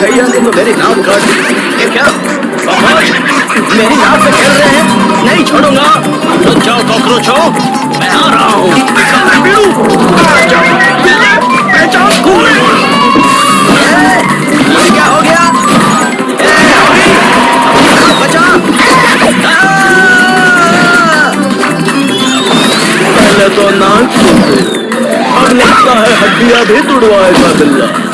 भैया तुम तो मेरी नाव से खेल रहे हैं। नहीं छोड़ूँगा। तो जाओ तो कॉकरोच हो भी तुड़वाएगा बिल्ला।